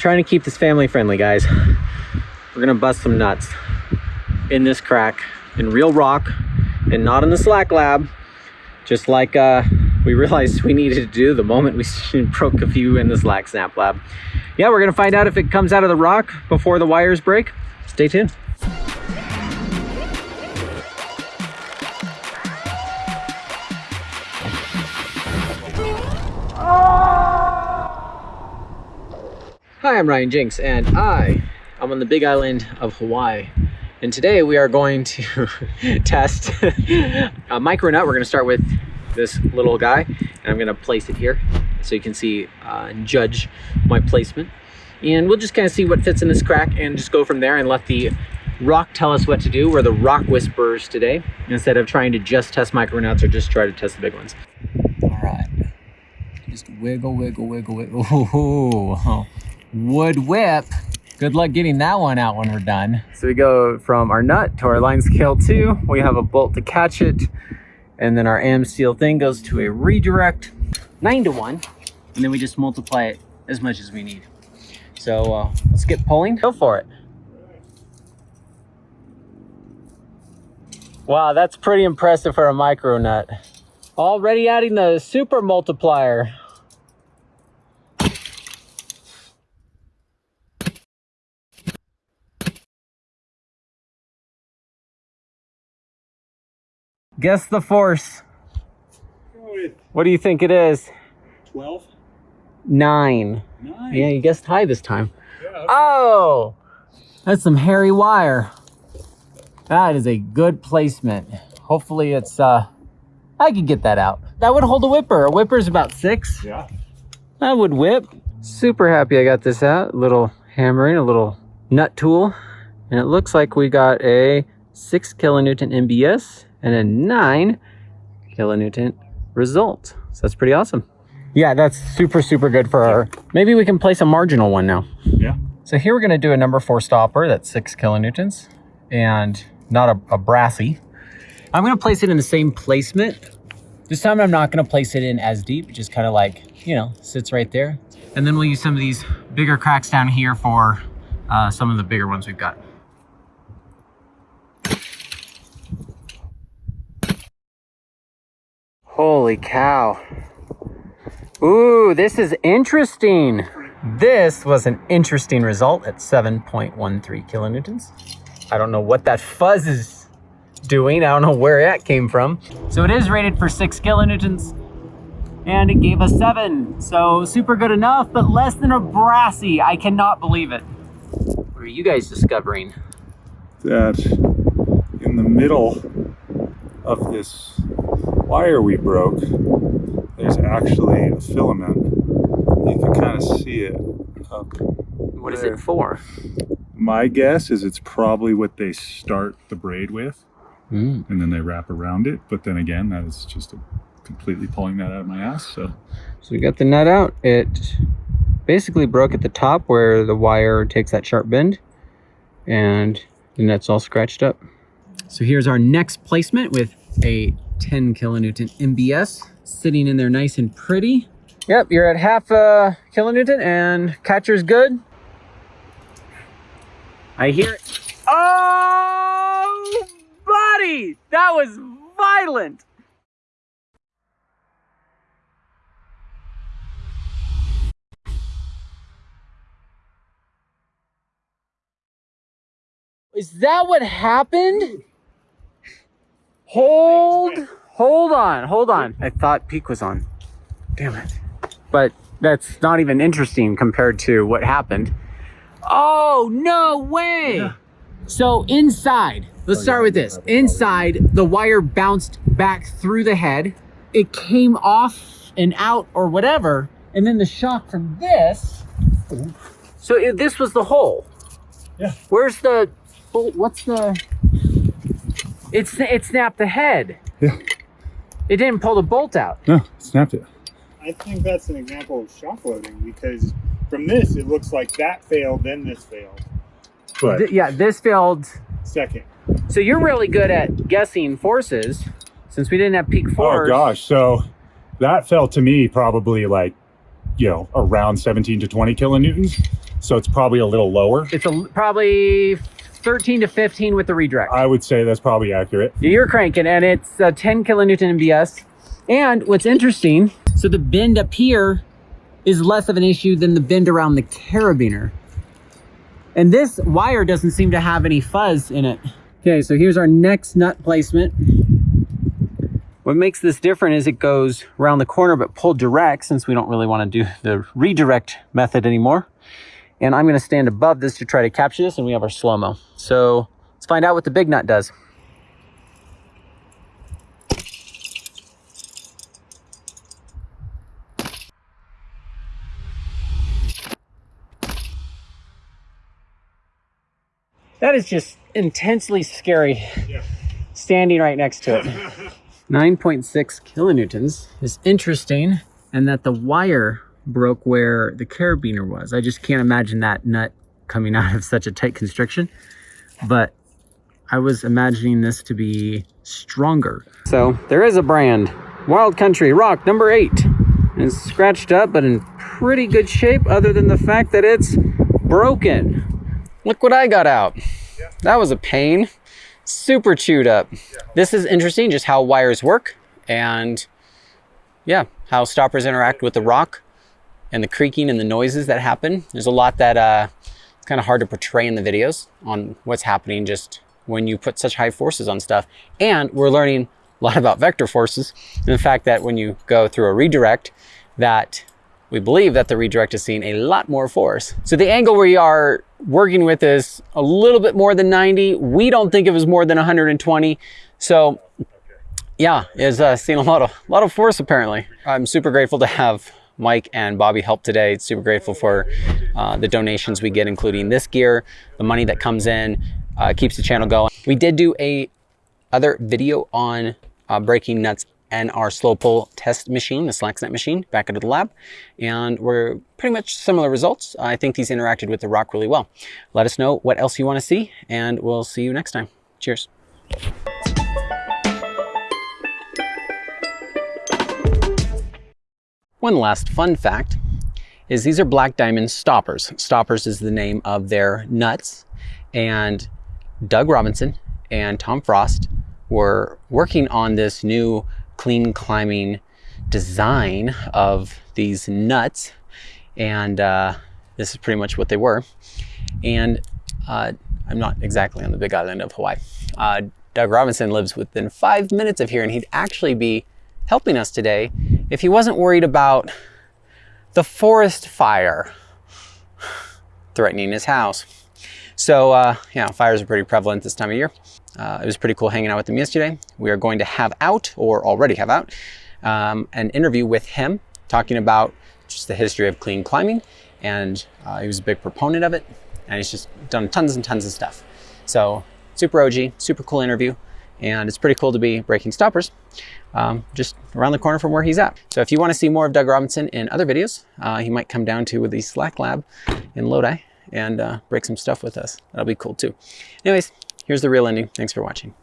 trying to keep this family friendly, guys. We're gonna bust some nuts in this crack in real rock and not in the slack lab, just like uh, we realized we needed to do the moment we broke a few in the slack snap lab. Yeah, we're gonna find out if it comes out of the rock before the wires break. Stay tuned. Hi, I'm Ryan Jenks, and I am on the big island of Hawaii. And today we are going to test a micro nut. We're going to start with this little guy, and I'm going to place it here so you can see uh, and judge my placement. And we'll just kind of see what fits in this crack and just go from there and let the rock tell us what to do. We're the rock whisperers today instead of trying to just test micro nuts or just try to test the big ones. All right. Just wiggle, wiggle, wiggle, wiggle. Oh, wood whip. Good luck getting that one out when we're done. So we go from our nut to our line scale two. We have a bolt to catch it. And then our AmSteel thing goes to a redirect nine to one. And then we just multiply it as much as we need. So uh, let's get pulling. Go for it. Wow, that's pretty impressive for a micro nut. Already adding the super multiplier. Guess the force. What do you think it is? 12? Nine. Nine. Yeah, you guessed high this time. Yeah, okay. Oh, that's some hairy wire. That is a good placement. Hopefully it's, uh, I could get that out. That would hold a whipper. A whipper's about six. yeah. That would whip. Super happy I got this out. A little hammering, a little nut tool. And it looks like we got a six kilonewton MBS and a nine kilonewton result. So that's pretty awesome. Yeah, that's super, super good for our, maybe we can place a marginal one now. Yeah. So here we're gonna do a number four stopper that's six kilonewtons and not a, a brassy. I'm gonna place it in the same placement. This time I'm not gonna place it in as deep, just kind of like, you know, sits right there. And then we'll use some of these bigger cracks down here for uh, some of the bigger ones we've got. Holy cow. Ooh, this is interesting. This was an interesting result at 7.13 kilonewtons. I don't know what that fuzz is doing. I don't know where that came from. So it is rated for six kilonewtons and it gave us seven. So super good enough, but less than a brassy. I cannot believe it. What are you guys discovering? That in the middle of this wire we broke, there's actually a filament. You can kind of see it up What is there. it for? My guess is it's probably what they start the braid with Mm. and then they wrap around it. But then again, that is just a, completely pulling that out of my ass. So So we got the nut out. It basically broke at the top where the wire takes that sharp bend and the nut's all scratched up. So here's our next placement with a 10 kilonewton MBS sitting in there nice and pretty. Yep, you're at half a kilonewton and catcher's good. I hear it. Oh, buddy, that was violent. Is that what happened? Hold, hold on, hold on. I thought peak was on. Damn it. But that's not even interesting compared to what happened. Oh, no way. So inside, let's oh, start with this. Inside, the wire bounced back through the head. It came off and out or whatever. And then the shock from this. So it, this was the hole. Yeah. Where's the, oh, what's the, it's, it snapped the head. Yeah. It didn't pull the bolt out. no, it snapped it. I think that's an example of shock loading because from this it looks like that failed, then this failed. But Th- yeah, this failed. Second. So you're really good at guessing forces since we didn't have peak oh, force. oh gosh, so that felt to me probably like you know around 17 to 20 kilonewtons. So it's probably a little lower. It's a, probably 13 to 15 with the redirect. I would say that's probably accurate. You're cranking and it's uh, 10 kilonewton MBS. And what's interesting, so the bend up here is less of an issue than the bend around the carabiner. And this wire doesn't seem to have any fuzz in it. Okay, so here's our next nut placement. What makes this different is it goes around the corner but pulled direct since we don't really want to do the redirect method anymore. And I'm going to stand above this to try to capture this and we have our slow-mo. So let's find out what the big nut does. That is just intensely scary Yeah. standing right next to it. 9.6 kilonewtons is interesting and that the wire broke where the carabiner was. I just can't imagine that nut coming out of such a tight constriction, but I was imagining this to be stronger. So there is a brand, Wild Country Rock number eight. And It's scratched up, but in pretty good shape other than the fact that it's broken. Look what I got out. That was a pain. Super chewed up. This is interesting, just how wires work and yeah, how stoppers interact with the rock and the creaking and the noises that happen. There's a lot that uh, it's kind of hard to portray in the videos on what's happening just when you put such high forces on stuff. And we're learning a lot about vector forces and the fact that when you go through a redirect that we believe that the redirect is seeing a lot more force. So the angle we are working with is a little bit more than 90. We don't think it was more than 120. So yeah, is uh, seeing a lot of lot of force apparently. I'm super grateful to have Mike and Bobby help today. Super grateful for uh, the donations we get, including this gear, the money that comes in, uh, keeps the channel going. We did do a other video on uh, breaking nuts and our slow pull test machine, the Slack Snap machine, back into the lab. And we're pretty much similar results. I think these interacted with the rock really well. Let us know what else you want to see, and we'll see you next time. Cheers. One last fun fact is these are Black Diamond stoppers. Stoppers is the name of their nuts. And Doug Robinson and Tom Frost were working on this new clean climbing design of these nuts. And uh, this is pretty much what they were. And uh, I'm not exactly on the big island of Hawaii. Uh, Doug Robinson lives within five minutes of here, and he'd actually be helping us today if he wasn't worried about the forest fire threatening his house. So uh, yeah, fires are pretty prevalent this time of year. Uh, it was pretty cool hanging out with him yesterday. We are going to have out, or already have out, um, an interview with him talking about just the history of clean climbing. And uh, he was a big proponent of it. And he's just done tons and tons of stuff. So super OG, super cool interview. And it's pretty cool to be breaking stoppers um, just around the corner from where he's at. So if you want to see more of Doug Robinson in other videos, uh, he might come down to the Slack Lab in Lodi and uh, break some stuff with us. That'll be cool too. Anyways, here's the real ending. Thanks for watching.